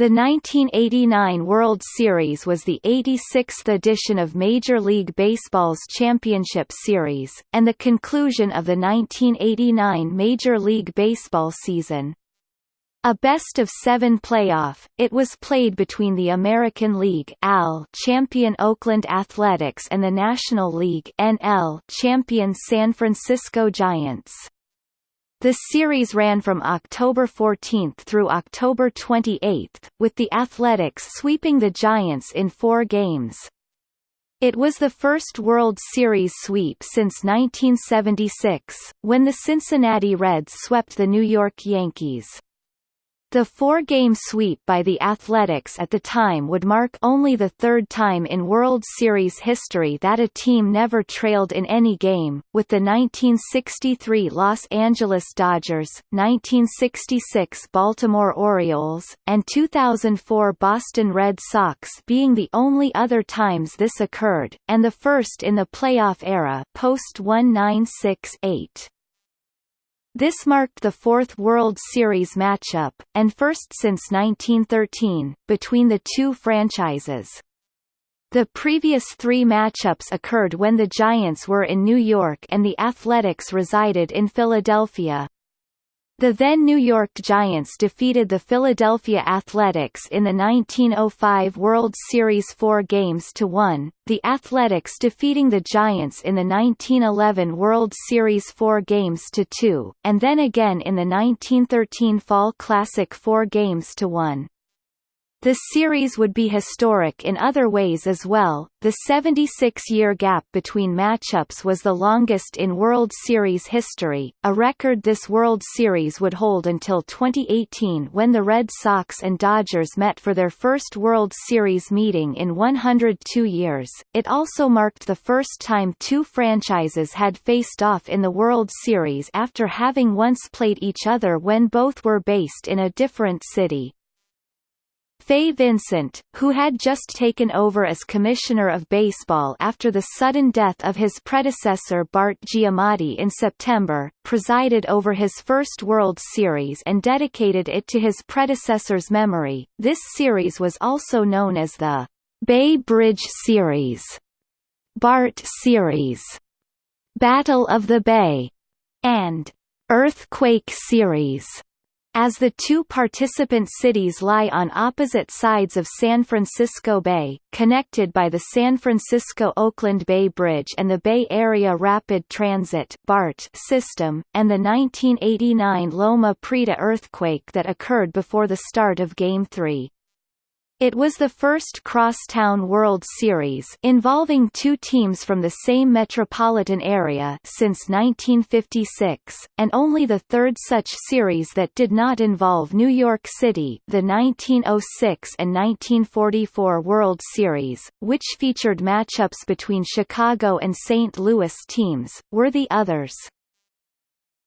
The 1989 World Series was the 86th edition of Major League Baseball's Championship Series, and the conclusion of the 1989 Major League Baseball season. A best-of-seven playoff, it was played between the American League AL champion Oakland Athletics and the National League NL champion San Francisco Giants. The series ran from October 14 through October 28, with the Athletics sweeping the Giants in four games. It was the first World Series sweep since 1976, when the Cincinnati Reds swept the New York Yankees. The four-game sweep by the Athletics at the time would mark only the third time in World Series history that a team never trailed in any game, with the 1963 Los Angeles Dodgers, 1966 Baltimore Orioles, and 2004 Boston Red Sox being the only other times this occurred, and the first in the playoff era post-1968. This marked the fourth World Series matchup, and first since 1913, between the two franchises. The previous three matchups occurred when the Giants were in New York and the Athletics resided in Philadelphia. The then New York Giants defeated the Philadelphia Athletics in the 1905 World Series four games to one, the Athletics defeating the Giants in the 1911 World Series four games to two, and then again in the 1913 Fall Classic four games to one. The series would be historic in other ways as well. The 76-year gap between matchups was the longest in World Series history, a record this World Series would hold until 2018 when the Red Sox and Dodgers met for their first World Series meeting in 102 years. It also marked the first time two franchises had faced off in the World Series after having once played each other when both were based in a different city. Fay Vincent, who had just taken over as Commissioner of Baseball after the sudden death of his predecessor Bart Giamatti in September, presided over his first World Series and dedicated it to his predecessor's memory. This series was also known as the Bay Bridge Series, BART Series, Battle of the Bay, and Earthquake Series as the two participant cities lie on opposite sides of San Francisco Bay, connected by the San Francisco-Oakland Bay Bridge and the Bay Area Rapid Transit BART system, and the 1989 Loma Prieta earthquake that occurred before the start of Game 3. It was the first crosstown World Series involving two teams from the same metropolitan area since 1956, and only the third such series that did not involve New York City the 1906 and 1944 World Series, which featured matchups between Chicago and St. Louis teams, were the others.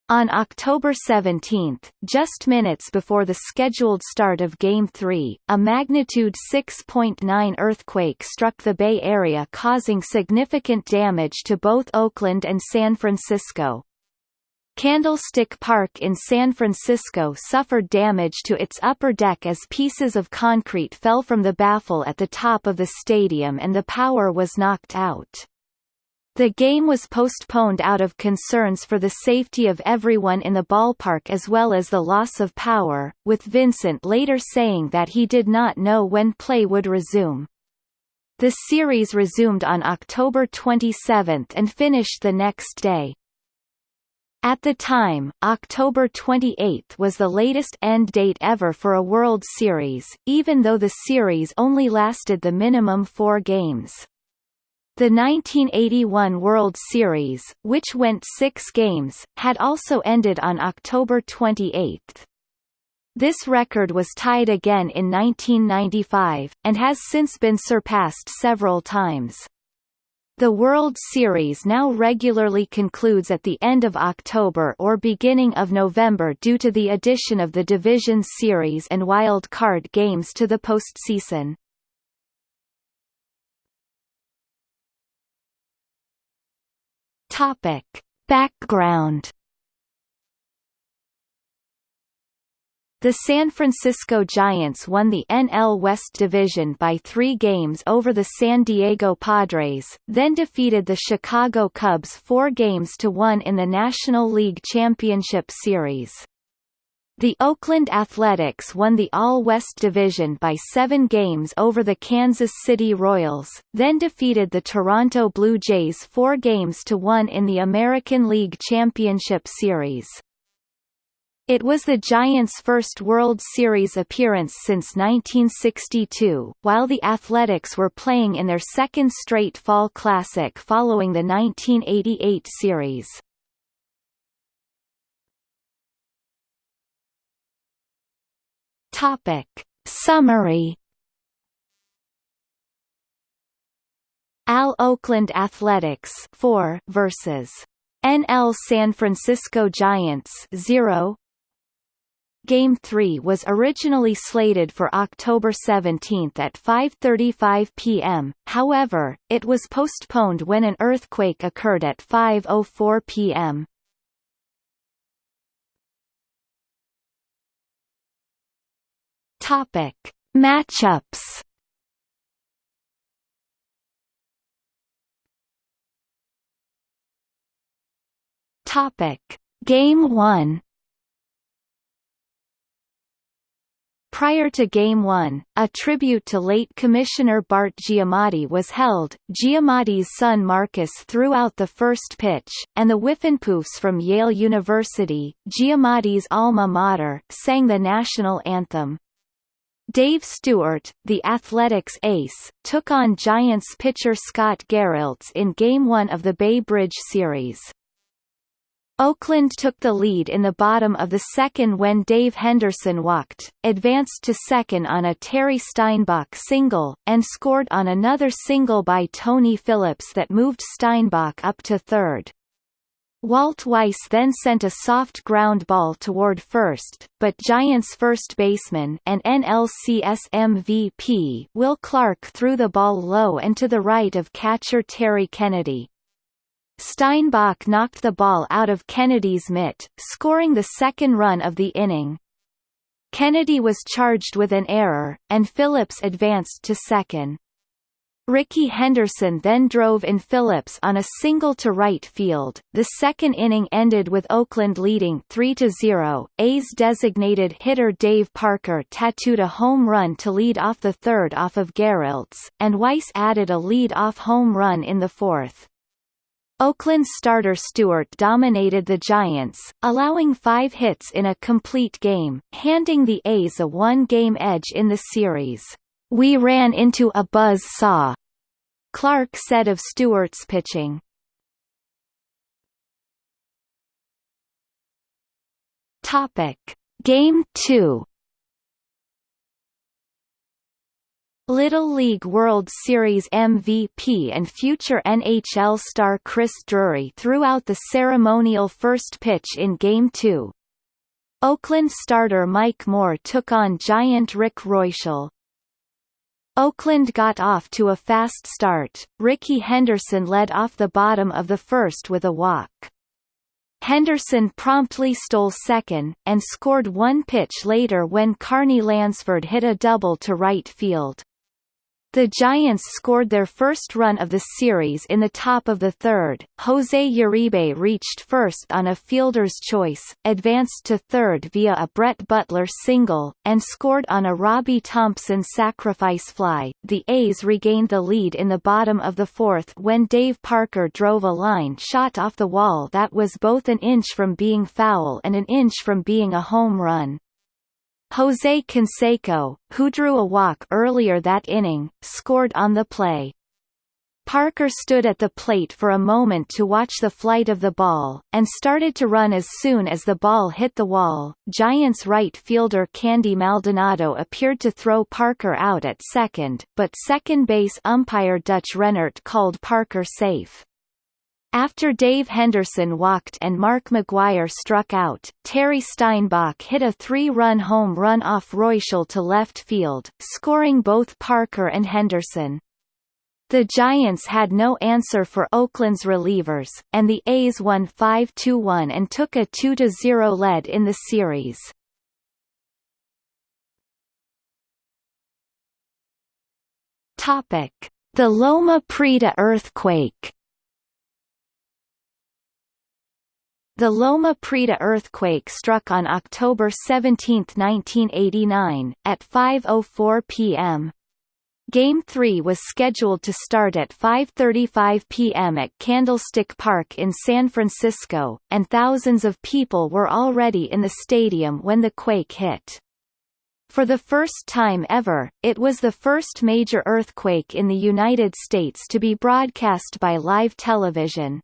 On October 17, just minutes before the scheduled start of Game 3, a magnitude 6.9 earthquake struck the Bay Area causing significant damage to both Oakland and San Francisco. Candlestick Park in San Francisco suffered damage to its upper deck as pieces of concrete fell from the baffle at the top of the stadium and the power was knocked out. The game was postponed out of concerns for the safety of everyone in the ballpark as well as the loss of power, with Vincent later saying that he did not know when play would resume. The series resumed on October 27 and finished the next day. At the time, October 28 was the latest end date ever for a World Series, even though the series only lasted the minimum four games. The 1981 World Series, which went six games, had also ended on October 28. This record was tied again in 1995, and has since been surpassed several times. The World Series now regularly concludes at the end of October or beginning of November due to the addition of the Division Series and Wild Card games to the postseason. Topic. Background The San Francisco Giants won the NL West Division by three games over the San Diego Padres, then defeated the Chicago Cubs four games to one in the National League Championship Series. The Oakland Athletics won the All-West Division by seven games over the Kansas City Royals, then defeated the Toronto Blue Jays four games to one in the American League Championship Series. It was the Giants' first World Series appearance since 1962, while the Athletics were playing in their second straight Fall Classic following the 1988 series. Topic. Summary Al Oakland Athletics 4 versus NL San Francisco Giants 0 Game 3 was originally slated for October 17 at 5.35 p.m., however, it was postponed when an earthquake occurred at 5.04 p.m. Topic. Matchups Topic. Game 1 Prior to Game 1, a tribute to late Commissioner Bart Giamatti was held. Giamatti's son Marcus threw out the first pitch, and the Whiffenpoofs from Yale University, Giamatti's alma mater, sang the national anthem. Dave Stewart, the Athletics ace, took on Giants pitcher Scott Garrelts in Game 1 of the Bay Bridge Series. Oakland took the lead in the bottom of the second when Dave Henderson walked, advanced to second on a Terry Steinbach single, and scored on another single by Tony Phillips that moved Steinbach up to third. Walt Weiss then sent a soft ground ball toward first, but Giants first baseman and NLCS MVP Will Clark threw the ball low and to the right of catcher Terry Kennedy. Steinbach knocked the ball out of Kennedy's mitt, scoring the second run of the inning. Kennedy was charged with an error, and Phillips advanced to second. Rickey Henderson then drove in Phillips on a single to right field. The second inning ended with Oakland leading 3-0. A's designated hitter Dave Parker tattooed a home run to lead off the third off of Garrelts, and Weiss added a lead-off home run in the fourth. Oakland starter Stewart dominated the Giants, allowing five hits in a complete game, handing the A's a one-game edge in the series. We ran into a buzz saw, Clark said of Stewart's pitching. Topic: Game 2 Little League World Series MVP and future NHL star Chris Drury threw out the ceremonial first pitch in Game 2. Oakland starter Mike Moore took on Giant Rick Reuschel. Oakland got off to a fast start, Rickey Henderson led off the bottom of the first with a walk. Henderson promptly stole second, and scored one pitch later when Carney Lansford hit a double to right field. The Giants scored their first run of the series in the top of the third. Jose Uribe reached first on a fielder's choice, advanced to third via a Brett Butler single, and scored on a Robby Thompson sacrifice fly. The A's regained the lead in the bottom of the fourth when Dave Parker drove a line shot off the wall that was both an inch from being foul and an inch from being a home run. Jose Canseco, who drew a walk earlier that inning, scored on the play. Parker stood at the plate for a moment to watch the flight of the ball, and started to run as soon as the ball hit the wall. Giants right fielder Candy Maldonado appeared to throw Parker out at second, but second base umpire Dutch Rennert called Parker safe. After Dave Henderson walked and Mark McGwire struck out, Terry Steinbach hit a three-run home run off Reuschel to left field, scoring both Parker and Henderson. The Giants had no answer for Oakland's relievers, and the A's won 5-1 and took a 2-0 lead in the series. The Loma Prieta earthquake The Loma Prieta earthquake struck on October 17, 1989, at 5.04 p.m. Game 3 was scheduled to start at 5.35 p.m. at Candlestick Park in San Francisco, and thousands of people were already in the stadium when the quake hit. For the first time ever, it was the first major earthquake in the United States to be broadcast by live television.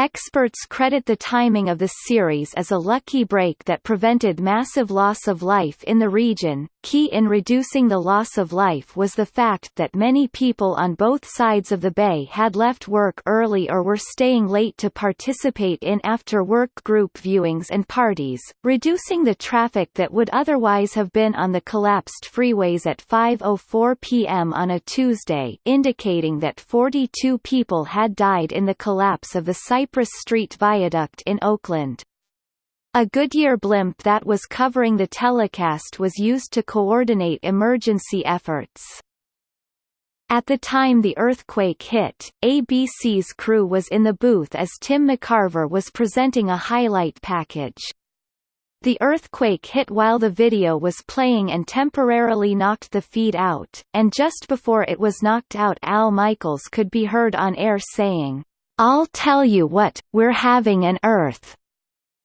Experts credit the timing of the series as a lucky break that prevented massive loss of life in the region. Key in reducing the loss of life was the fact that many people on both sides of the bay had left work early or were staying late to participate in after-work group viewings and parties, reducing the traffic that would otherwise have been on the collapsed freeways at 5.04 p.m. on a Tuesday indicating that 42 people had died in the collapse of the Cypress Street Viaduct in Oakland. A Goodyear blimp that was covering the telecast was used to coordinate emergency efforts. At the time the earthquake hit, ABC's crew was in the booth as Tim McCarver was presenting a highlight package. The earthquake hit while the video was playing and temporarily knocked the feed out, and just before it was knocked out Al Michaels could be heard on air saying, I'll tell you what, we're having an earth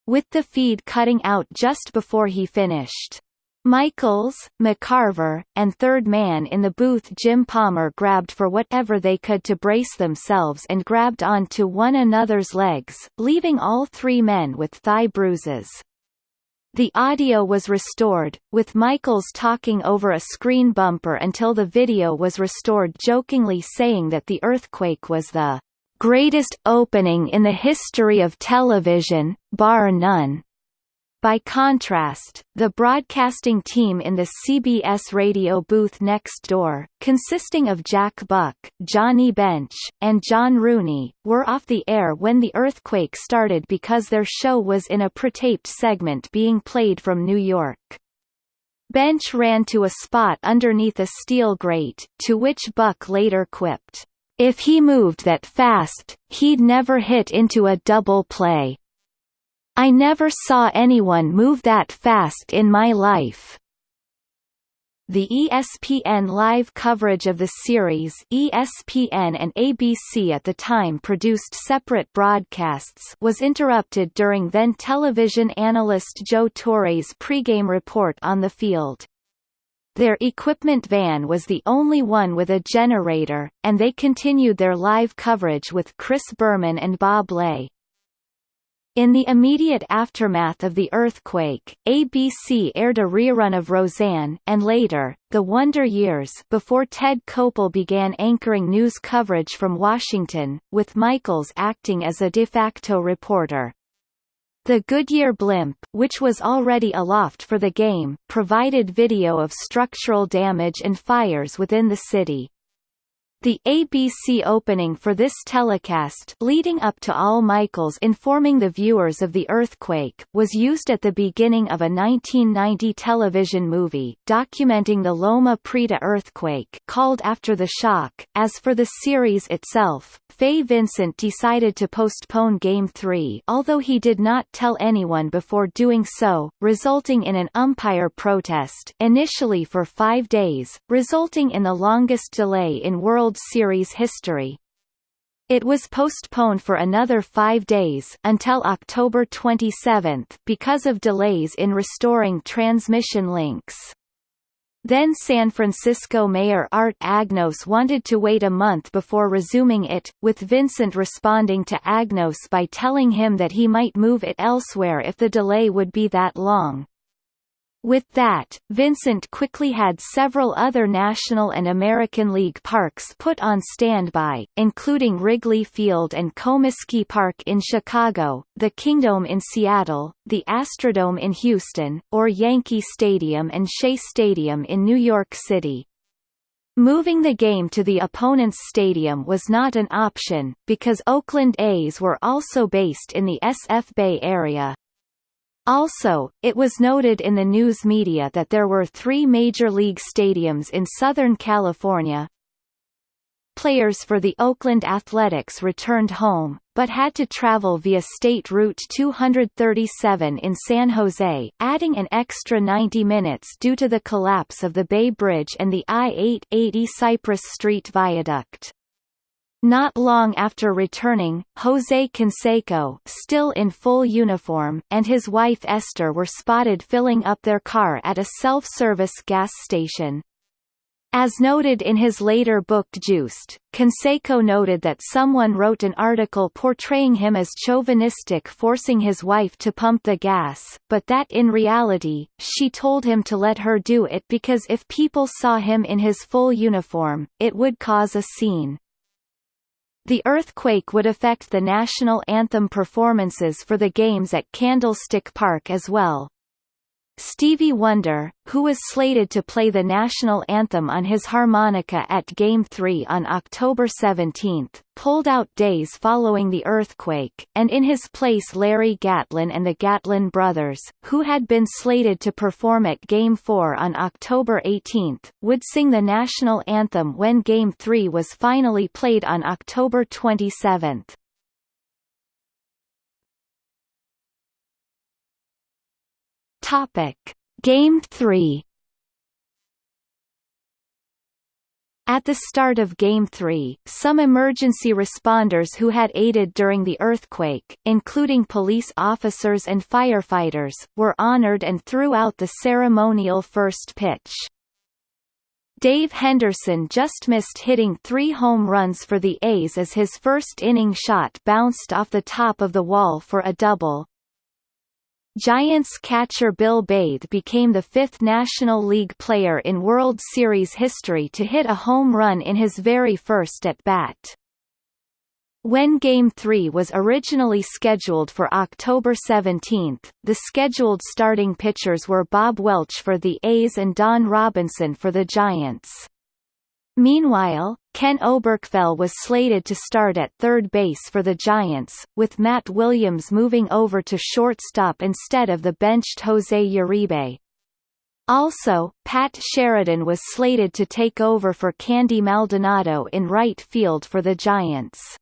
with the feed cutting out just before he finished. Michaels, McCarver, and third man in the booth Jim Palmer grabbed for whatever they could to brace themselves and grabbed onto one another's legs, leaving all three men with thigh bruises. The audio was restored, with Michaels talking over a screen bumper until the video was restored jokingly saying that the earthquake was the greatest opening in the history of television, bar none. By contrast, the broadcasting team in the CBS radio booth next door, consisting of Jack Buck, Johnny Bench, and John Rooney, were off the air when the earthquake started because their show was in a pre-taped segment being played from New York. Bench ran to a spot underneath a steel grate, to which Buck later quipped, if he moved that fast, he'd never hit into a double play. I never saw anyone move that fast in my life. The ESPN live coverage of the series ESPN and ABC at the time produced separate broadcasts was interrupted during then television analyst Joe Torre's pregame report on the field. Their equipment van was the only one with a generator, and they continued their live coverage with Chris Berman and Bob Ley. In the immediate aftermath of the earthquake, ABC aired a rerun of Roseanne and later, The Wonder Years before Ted Koppel began anchoring news coverage from Washington, with Michaels acting as a de facto reporter. The Goodyear blimp, which was already aloft for the game, provided video of structural damage and fires within the city. The ABC opening for this telecast leading up to Al Michaels informing the viewers of the earthquake was used at the beginning of a 1990 television movie, documenting the Loma Prieta earthquake called After the Shock. As for the series itself, Fay Vincent decided to postpone Game 3 although he did not tell anyone before doing so, resulting in an umpire protest initially for five days, resulting in the longest delay in World Series history. It was postponed for another five days until October 27 because of delays in restoring transmission links. Then San Francisco Mayor Art Agnos wanted to wait a month before resuming it, with Vincent responding to Agnos by telling him that he might move it elsewhere if the delay would be that long. With that, Vincent quickly had several other National and American League parks put on standby, including Wrigley Field and Comiskey Park in Chicago, the Kingdome in Seattle, the Astrodome in Houston, or Yankee Stadium and Shea Stadium in New York City. Moving the game to the opponent's stadium was not an option, because Oakland A's were also based in the SF Bay area. Also, it was noted in the news media that there were three Major League stadiums in Southern California, players for the Oakland Athletics returned home, but had to travel via State Route 237 in San Jose, adding an extra 90 minutes due to the collapse of the Bay Bridge and the I-880 Cypress Street Viaduct. Not long after returning, Jose Canseco still in full uniform, and his wife Esther were spotted filling up their car at a self-service gas station. As noted in his later book Juiced, Canseco noted that someone wrote an article portraying him as chauvinistic forcing his wife to pump the gas, but that in reality, she told him to let her do it because if people saw him in his full uniform, it would cause a scene. The earthquake would affect the national anthem performances for the games at Candlestick Park as well. Stevie Wonder, who was slated to play the national anthem on his harmonica at Game 3 on October 17, pulled out days following the earthquake, and in his place Larry Gatlin and the Gatlin brothers, who had been slated to perform at Game 4 on October 18, would sing the national anthem when Game 3 was finally played on October 27. Topic: Game 3 At the start of Game 3, some emergency responders who had aided during the earthquake, including police officers and firefighters, were honored and threw out the ceremonial first pitch. Dave Henderson just missed hitting three home runs for the A's as his first inning shot bounced off the top of the wall for a double, Giants catcher Bill Bathe became the fifth National League player in World Series history to hit a home run in his very first at-bat. When Game 3 was originally scheduled for October 17, the scheduled starting pitchers were Bob Welch for the A's and Don Robinson for the Giants. Meanwhile, Ken Oberkfell was slated to start at third base for the Giants, with Matt Williams moving over to shortstop instead of the benched Jose Uribe. Also, Pat Sheridan was slated to take over for Candy Maldonado in right field for the Giants.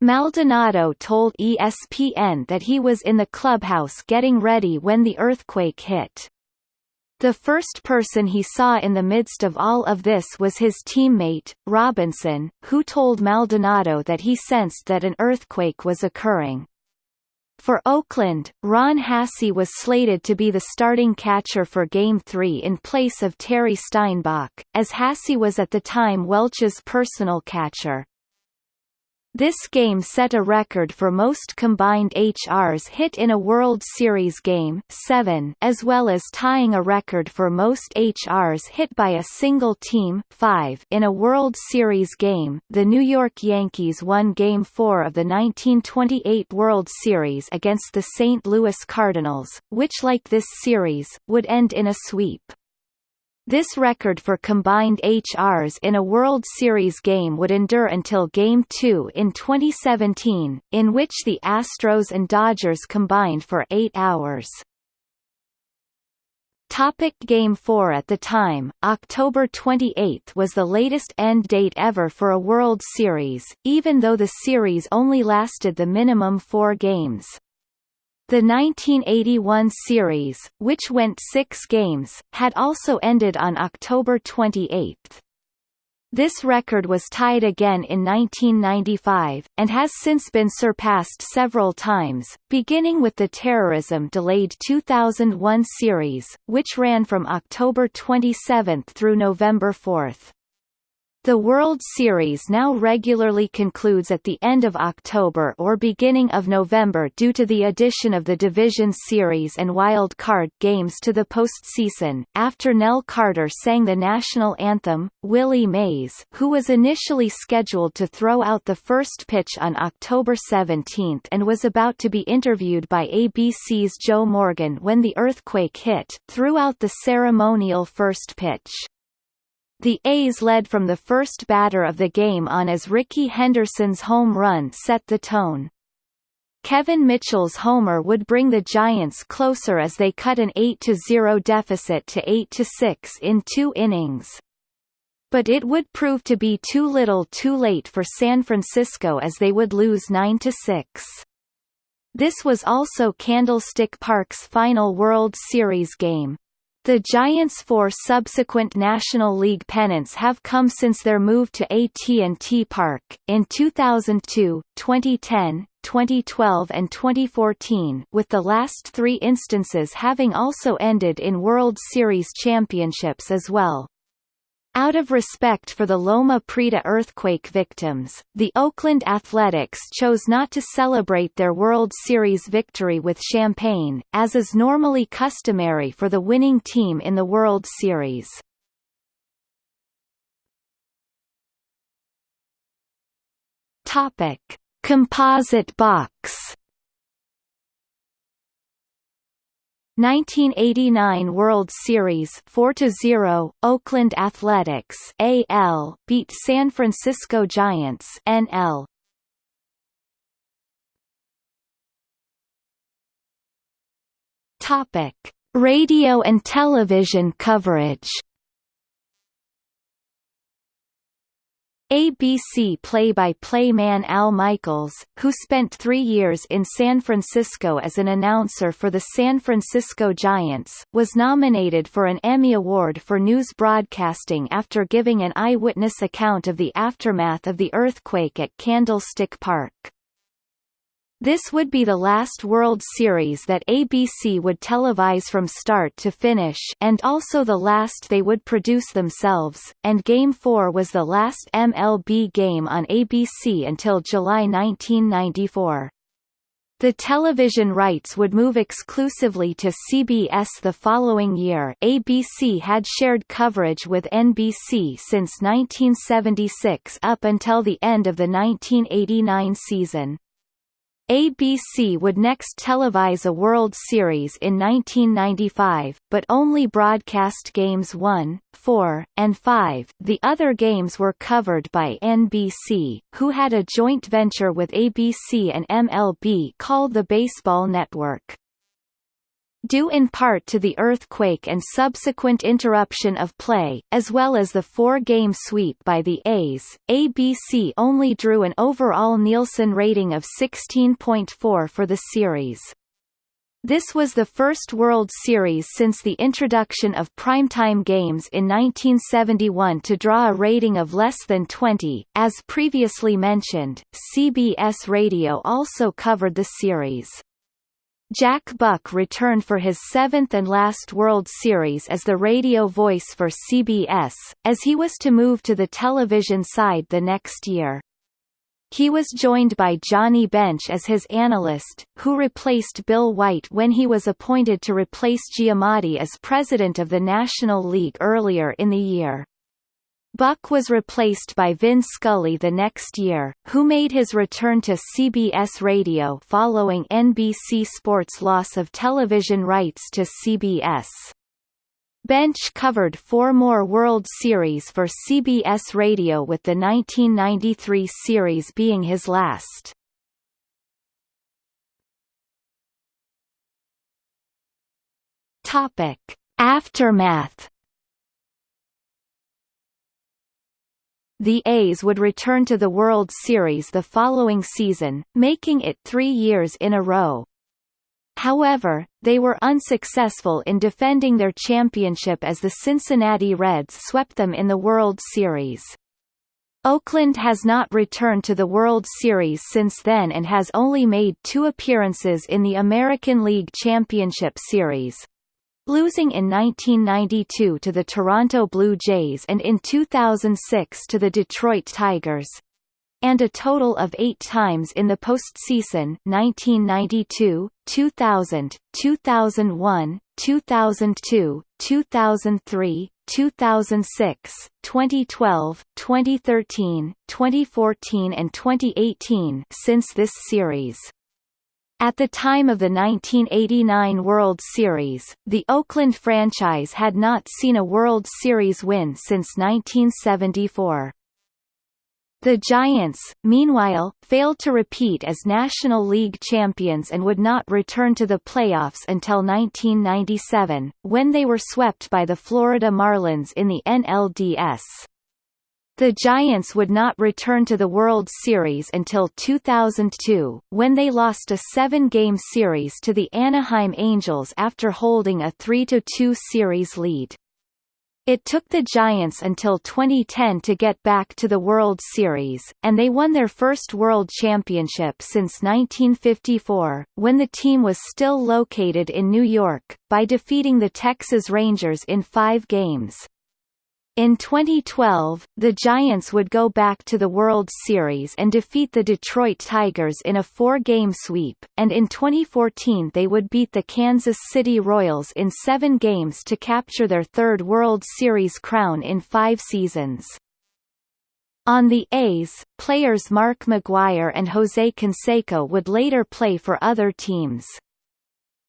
Maldonado told ESPN that he was in the clubhouse getting ready when the earthquake hit. The first person he saw in the midst of all of this was his teammate, Robinson, who told Maldonado that he sensed that an earthquake was occurring. For Oakland, Ron Hassey was slated to be the starting catcher for Game 3 in place of Terry Steinbach, as Hassey was at the time Welch's personal catcher. This game set a record for most combined HRs hit in a World Series game 7 as well as tying a record for most HRs hit by a single team 5 in a World Series game. The New York Yankees won Game 4 of the 1928 World Series against the St. Louis Cardinals, which like this series, would end in a sweep. This record for combined HRs in a World Series game would endure until Game 2 in 2017, in which the Astros and Dodgers combined for eight hours. Topic Game 4 At the time, October 28 was the latest end date ever for a World Series, even though the series only lasted the minimum four games. The 1981 series, which went six games, had also ended on October 28. This record was tied again in 1995, and has since been surpassed several times, beginning with the terrorism-delayed 2001 series, which ran from October 27 through November 4. The World Series now regularly concludes at the end of October or beginning of November due to the addition of the Division Series and Wild Card games to the postseason. After Nell Carter sang the national anthem, Willie Mays, who was initially scheduled to throw out the first pitch on October 17 and was about to be interviewed by ABC's Joe Morgan when the earthquake hit, threw out the ceremonial first pitch. The A's led from the first batter of the game on as Rickey Henderson's home run set the tone. Kevin Mitchell's homer would bring the Giants closer as they cut an 8-0 deficit to 8-6 in two innings. But it would prove to be too little too late for San Francisco as they would lose 9–6. This was also Candlestick Park's final World Series game. The Giants' four subsequent National League pennants have come since their move to AT&T Park, in 2002, 2010, 2012 and 2014 with the last three instances having also ended in World Series championships as well. Out of respect for the Loma Prieta earthquake victims, the Oakland Athletics chose not to celebrate their World Series victory with champagne, as is normally customary for the winning team in the World Series. Topic: Composite box 1989 World Series 4-0 Oakland Athletics AL beat San Francisco Giants NL Topic Radio and television coverage ABC play-by-play man Al Michaels, who spent three years in San Francisco as an announcer for the San Francisco Giants, was nominated for an Emmy Award for news broadcasting after giving an eyewitness account of the aftermath of the earthquake at Candlestick Park. This would be the last World Series that ABC would televise from start to finish and also the last they would produce themselves, and Game 4 was the last MLB game on ABC until July 1994. The television rights would move exclusively to CBS the following year ABC had shared coverage with NBC since 1976 up until the end of the 1989 season. ABC would next televise a World Series in 1995, but only broadcast Games 1, 4, and 5. The other games were covered by NBC, who had a joint venture with ABC and MLB called the Baseball Network. Due in part to the earthquake and subsequent interruption of play, as well as the four-game sweep by the A's, ABC only drew an overall Nielsen rating of 16.4 for the series. This was the first World Series since the introduction of primetime games in 1971 to draw a rating of less than 20. As previously mentioned, CBS Radio also covered the series. Jack Buck returned for his seventh and last World Series as the radio voice for CBS, as he was to move to the television side the next year. He was joined by Johnny Bench as his analyst, who replaced Bill White when he was appointed to replace Giamatti as president of the National League earlier in the year. Buck was replaced by Vin Scully the next year, who made his return to CBS Radio following NBC Sports' loss of television rights to CBS. Bench covered four more World Series for CBS Radio with the 1993 series being his last. Aftermath The A's would return to the World Series the following season, making it three years in a row. However, they were unsuccessful in defending their championship as the Cincinnati Reds swept them in the World Series. Oakland has not returned to the World Series since then and has only made two appearances in the American League Championship Series, losing in 1992 to the Toronto Blue Jays and in 2006 to the Detroit Tigers and a total of eight times in the postseason 1992, 2000, 2001, 2002, 2003, 2006, 2012, 2013, 2014 and 2018 since this series. At the time of the 1989 World Series, the Oakland franchise had not seen a World Series win since 1974. The Giants, meanwhile, failed to repeat as National League champions and would not return to the playoffs until 1997, when they were swept by the Florida Marlins in the NLDS. The Giants would not return to the World Series until 2002, when they lost a seven-game series to the Anaheim Angels after holding a 3-2 series lead. It took the Giants until 2010 to get back to the World Series, and they won their first World Championship since 1954, when the team was still located in New York, by defeating the Texas Rangers in five games. In 2012, the Giants would go back to the World Series and defeat the Detroit Tigers in a four-game sweep, and in 2014 they would beat the Kansas City Royals in seven games to capture their third World Series crown in five seasons. On the A's, players Mark McGwire and Jose Canseco would later play for other teams.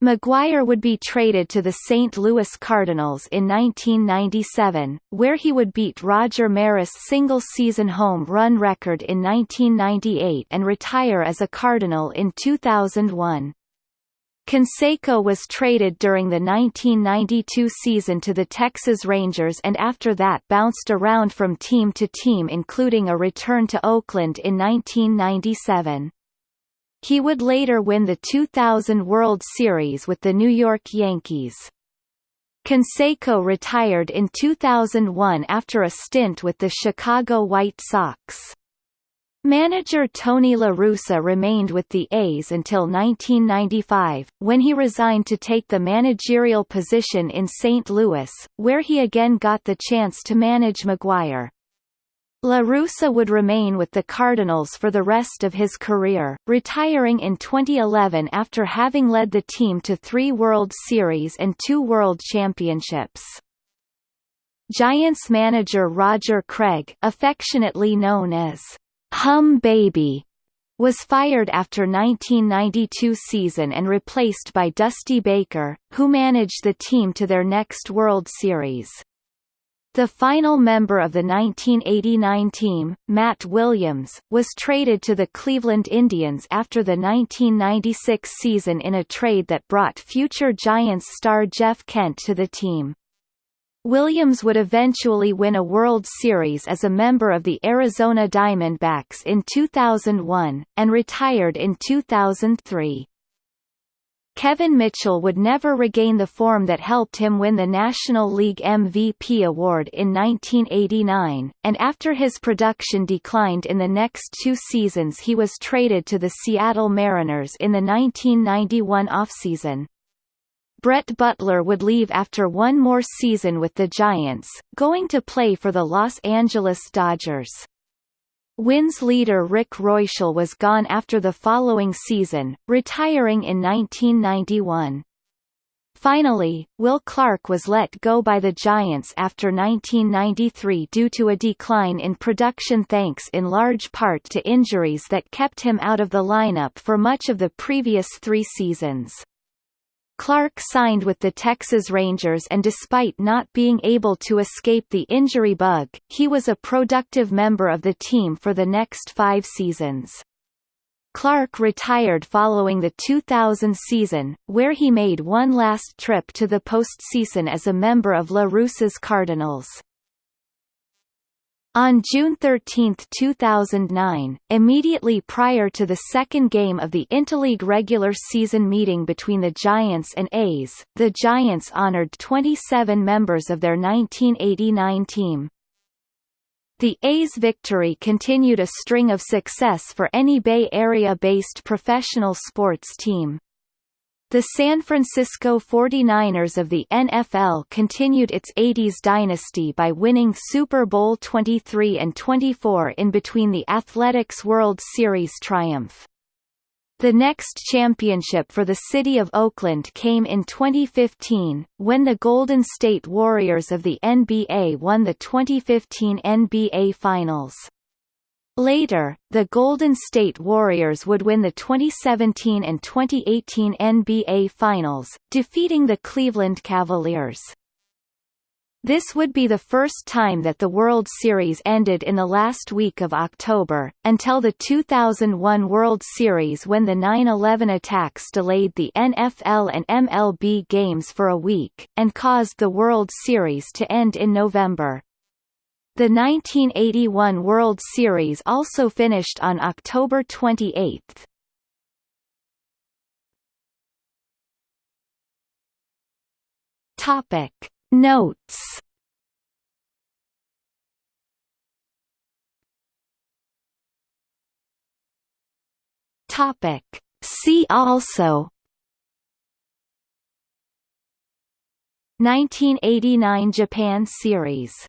McGwire would be traded to the St. Louis Cardinals in 1997, where he would beat Roger Maris' single-season home run record in 1998 and retire as a Cardinal in 2001. Canseco was traded during the 1992 season to the Texas Rangers and after that bounced around from team to team including a return to Oakland in 1997. He would later win the 2000 World Series with the New York Yankees. Canseco retired in 2001 after a stint with the Chicago White Sox. Manager Tony La Russa remained with the A's until 1995, when he resigned to take the managerial position in St. Louis, where he again got the chance to manage McGwire. La Russa would remain with the Cardinals for the rest of his career, retiring in 2011 after having led the team to three World Series and two World Championships. Giants manager Roger Craig affectionately known as Hum Baby was fired after 1992 season and replaced by Dusty Baker, who managed the team to their next World Series. The final member of the 1989 team, Matt Williams, was traded to the Cleveland Indians after the 1996 season in a trade that brought future Giants star Jeff Kent to the team. Williams would eventually win a World Series as a member of the Arizona Diamondbacks in 2001, and retired in 2003. Kevin Mitchell would never regain the form that helped him win the National League MVP award in 1989, and after his production declined in the next two seasons he was traded to the Seattle Mariners in the 1991 offseason. Brett Butler would leave after one more season with the Giants, going to play for the Los Angeles Dodgers. Wins leader Rick Reuschel was gone after the following season, retiring in 1991. Finally, Will Clark was let go by the Giants after 1993 due to a decline in production thanks in large part to injuries that kept him out of the lineup for much of the previous three seasons. Clark signed with the Texas Rangers and despite not being able to escape the injury bug, he was a productive member of the team for the next five seasons. Clark retired following the 2000 season, where he made one last trip to the postseason as a member of La Russa's Cardinals. On June 13, 2009, immediately prior to the second game of the Interleague regular season meeting between the Giants and A's, the Giants honored 27 members of their 1989 team. The A's victory continued a string of success for any Bay Area-based professional sports team. The San Francisco 49ers of the NFL continued its 80s dynasty by winning Super Bowl 23 and 24 in between the Athletics World Series triumph. The next championship for the city of Oakland came in 2015, when the Golden State Warriors of the NBA won the 2015 NBA Finals. Later, the Golden State Warriors would win the 2017 and 2018 NBA Finals, defeating the Cleveland Cavaliers. This would be the first time that the World Series ended in the last week of October, until the 2001 World Series when the 9-11 attacks delayed the NFL and MLB games for a week, and caused the World Series to end in November. The 1981 World Series also finished on October 28. Topic Notes Topic See also 1989 Japan Series